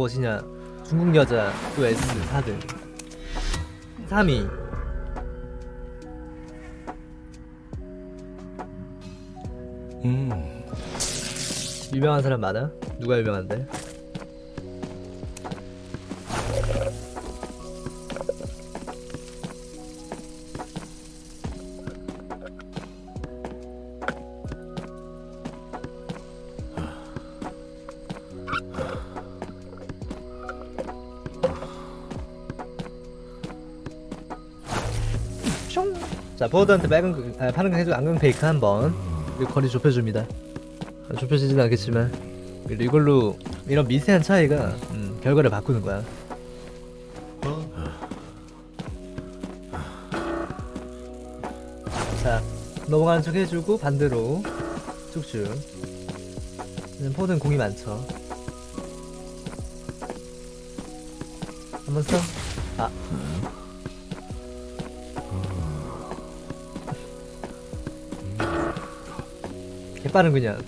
무엇이냐 중국 여자 또 S 4등 3위 음. 유명한 사람 많아? 누가 유명한데? 자, 포워드한테 빨간, 그- 아, 파란 강 해주고 안강 페이크 한번. 거리 좁혀줍니다. 아, 좁혀지진 않겠지만. 그리고 이걸로 이런 미세한 차이가 음, 결과를 바꾸는 거야. 자 넘어가는 척 해주고 반대로 쭉쭉. 포는 공이 많죠. 한번 써? 아 빠른 그냥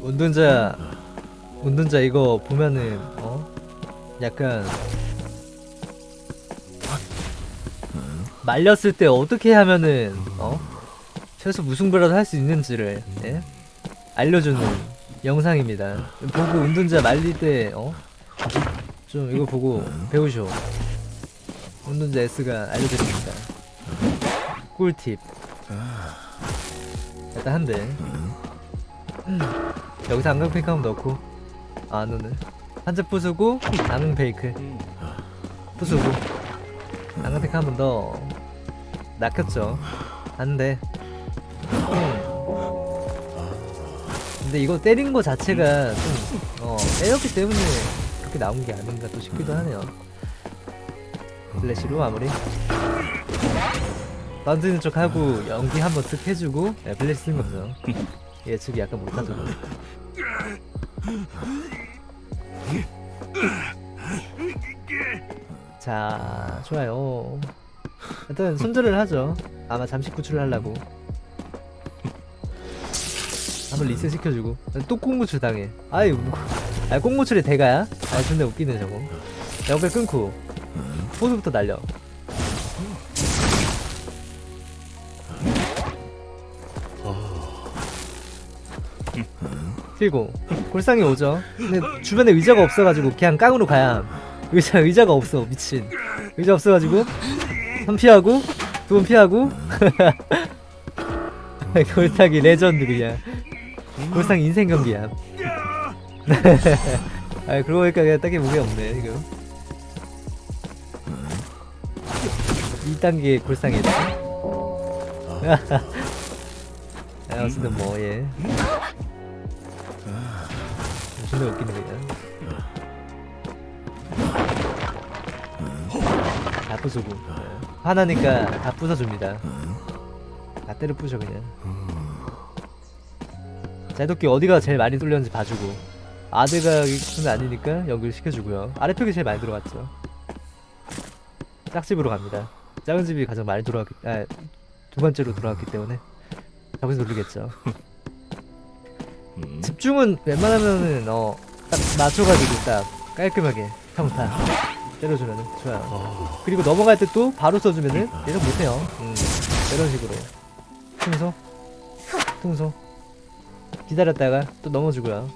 운동자 운동자 이거 보면은 어 약간 말렸을 때 어떻게 하면은 어 최소 무승부라도 할 수 있는지를 예? 알려주는 영상입니다. 보고 운동자 말릴 때 어 좀 이거 보고 배우쇼. 운동자 S가 알려드립니다. 꿀팁. 일단 한 대. 음. 여기서 안강 페이크 넣고 아 눈을 한대 부수고 안강 페이크 부수고 안강 페이크 한번 더 낚였죠 안돼 음. 근데 이거 때린 거 자체가 좀 어 때렸기 때문에 그렇게 나온 게 아닌가 또 싶기도 하네요 플래시로 마무리 던지는 척 하고 연기 한번 쓱 해주고 네, 플래시 쓴 거죠. 예측이 약간 못하죠 자 좋아요. 일단 손절을 하죠. 아마 잠시 구출을 하려고. 한번 리셋 시켜주고. 또 꽁구출 당해. 아이 뭐, 아 꽁구출이 대가야? 아 존나 웃기네 저거. 연결 끊고. 포즈부터 날려 그리고. 골상이 오죠. 근데 주변에 의자가 없어가지고 그냥 깡으로 가야 의자 의자가 없어 미친. 의자 없어가지고 한 피하고 두 번 피하고. 골상이 레전드 그냥. 골상 인생 경기야 아 그러고 보니까 그냥 딱히 무게 없네 이거 2단계 골상이다 아 어쨌든 뭐예 존나 웃기네 그냥 다 부수고. 화나니까 다 부숴줍니다. 다 때려 부셔 그냥. 제도끼 어디가 제일 많이 뚫렸는지 봐주고. 아드각은 아니니까 연결시켜주고요. 아래쪽이 제일 많이 들어갔죠. 짝집으로 갑니다. 작은 집이 가장 많이 돌아왔기 아, 두 번째로 돌아왔기 때문에. 저기서 돌리겠죠 집중은 웬만하면은 어딱 맞춰가지고 딱 깔끔하게 평타 때려주면은 좋아요. 그리고 넘어갈 때 또 바로 써주면은 얘는 못해요. 음, 이런 식으로. 통소 통소 기다렸다가 또 넘어주고요.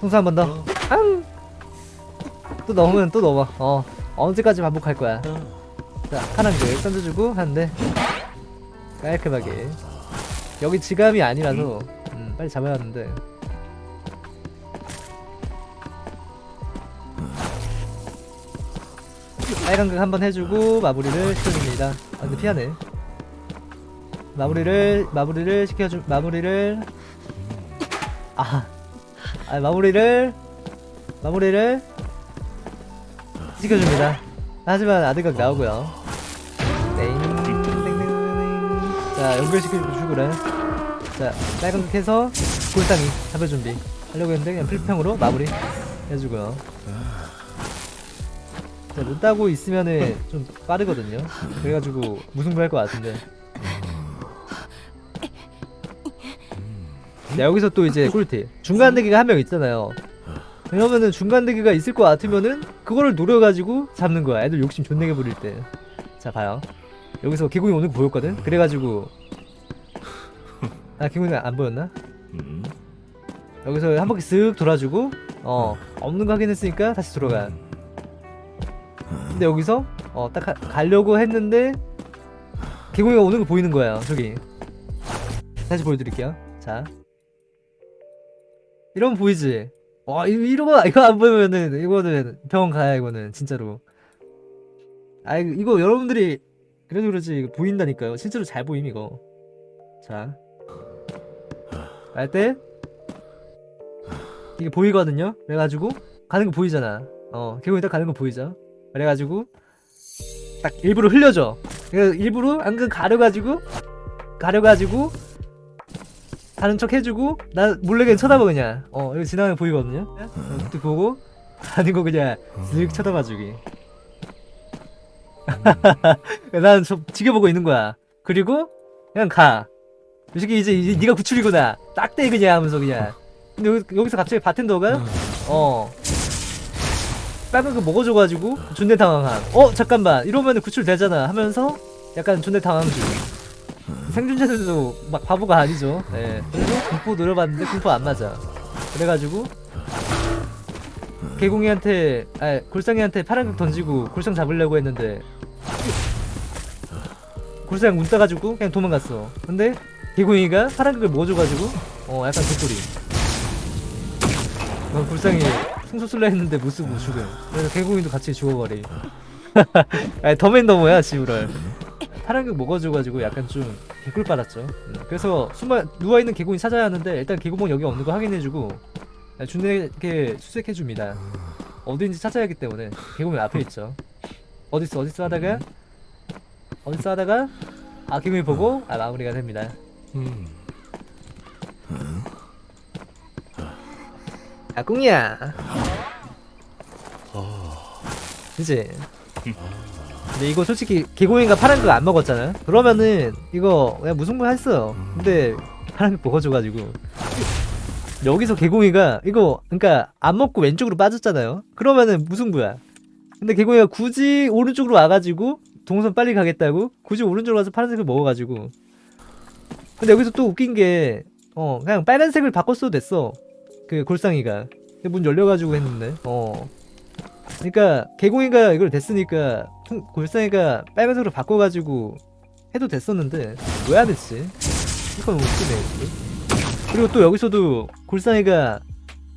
통소 한 번더. 앙! 또 넘으면 또 넘어. 어 언제까지 반복할 거야? 자 파란 글 던져주고 하는데 깔끔하게 여기 지감이 아니라서 음, 빨리 잡아야 하는데. 빨간 극 한번 해주고 마무리를 시켜줍니다. 아 근데 피하네. 마무리를 마무리를 시켜주 마무리를. 아, 아 마무리를 마무리를 시켜줍니다. 하지만 아드각 나오고요. 땡땡땡땡 자 연결시켜주고 출구를. 자 빨간색 해서 골상이 잡을 준비. 하려고 했는데 그냥 필평으로 마무리 해주고요. 자눈 따고 있으면은 좀 빠르거든요. 그래가지고 무승부 할 것 같은데. 자 여기서 또 이제 꿀팁. 중간 대기가 한 명 있잖아요. 그러면은 중간 대기가 있을 것 같으면은 그거를 노려가지고 잡는 거야. 애들 욕심 존내게 부릴 때 자 봐요. 여기서 개구이 오는 거 보였거든? 그래가지고. 아 개구이 안 보였나? 음. 여기서 한 바퀴 쓱 돌아주고 어 없는 거 확인했으니까 다시 돌아가 근데 여기서 어 딱 가려고 했는데 개구이가 오는 거 보이는 거예요 저기. 다시 보여드릴게요. 자. 이러면 보이지? 와 이- 이러고 이거 안 보면은 이거는 병원 가야 이거는 진짜로. 아 이거, 이거 여러분들이 그래도 이거 보인다니까요. 실제로 잘 보임 이거. 자 갈 때? 이게 보이거든요? 그래가지고 가는 거 보이잖아. 어 개구이 딱 가는 거 보이죠? 그래가지고 딱 일부러 흘려줘. 일부러 안근 가려가지고 가려가지고 가는 척 해주고 나 몰래 그냥 쳐다봐 그냥. 어 여기 지나가는 거 보이거든요? 그때 보고 가는 거 그냥 쓱 쳐다봐 주기 난 저 지켜보고 있는 거야. 그리고 그냥 가 이 새끼 이제, 이제 네가 구출이구나. 딱대 그냥 하면서 그냥. 근데 여기, 여기 서 갑자기 바텐더가 어. 빨간 거 먹어줘가지고 존내 당황함. 어 잠깐만. 이러면 구출 되잖아 하면서 약간 존내 당황 중 생존자들도 막 바보가 아니죠. 예. 그래서 공포 노려봤는데 공포 안 맞아. 그래가지고 개공이한테 아 골상이한테 파란극 던지고 골상 잡으려고 했는데. 골상 문 따가지고 그냥 도망갔어. 근데 개공이가 파란극을 먹어줘가지고 어 약간 개소리. 난 골상이 승소 쓸라 했는데 못 쓰고 죽음 그래서 개공이도 같이 죽어버리. 아니 더맨 더머야 지우럴 파란극 먹어줘가지고 약간 좀 개꿀 빨았죠. 음, 그래서 숨어 누워있는 개공이 찾아야 하는데 일단 개구멍 여기 없는 거 확인해주고 준에게 수색해줍니다. 어딘지 찾아야 하기 때문에 개구멍 앞에 있죠. 어딨어 어딨어 하다가? 어딨어 하다가? 아 개구멍이 보고? 아 마무리가 됩니다. 음. 야 꿍이야. 그치? 근데 이거 솔직히 개고잉이가 파란 거 안 먹었잖아. 그러면은 이거 그냥 무승부 했어요. 근데 파란 거 먹어줘가지고 여기서 개공이가 이거 그러니까 안 먹고 왼쪽으로 빠졌잖아요. 그러면은 무승부야? 근데 개공이가 굳이 오른쪽으로 와가지고 동선 빨리 가겠다고 굳이 오른쪽으로 와서 파란색을 먹어가지고. 근데 여기서 또 웃긴 게 어 그냥 빨간색을 바꿨어도 됐어. 그 골상이가. 문 열려가지고 했는데. 어. 그러니까 개공이가 이걸 됐으니까 퉁- 골상이가 빨간색으로 바꿔가지고 해도 됐었는데 왜 안 했지? 이건 웃기네 그리고 또 여기서도 골상이가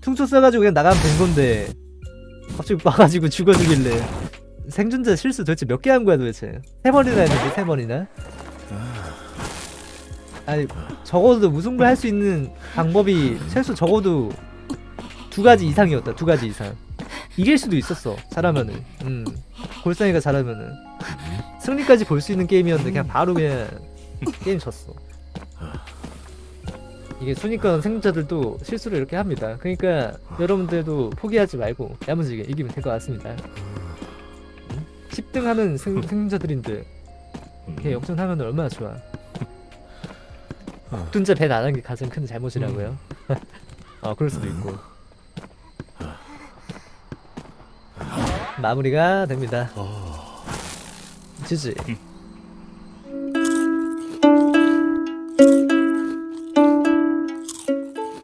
퉁쳐 쏴가지고 그냥 나가면 된 건데 갑자기 와가지고 죽어주길래 생존자 실수 도대체 몇 개 한 거야 도대체? 세 번이나 했는데 세 번이나? 아니 적어도 무승부 할 수 있는 방법이 최소 적어도 두 가지 이상이었다 두 가지 이상. 이길 수도 있었어 잘하면은. 음 골상이가 잘하면은. 승리까지 볼 수 있는 게임이었는데 그냥 바로 그냥 게임 졌어 이게 순위권 생존자들도 실수를 이렇게 합니다. 그러니까 여러분들도 포기하지 말고 야무지게 이기면 될 것 같습니다. 음? 10등 하는 생, 생존자들인데 이렇게 역전하면 얼마나 좋아? 국둔자 배 나간 게 가장 큰 잘못이라고요? 어 그럴 수도 있고. 마무리가 됩니다. 지지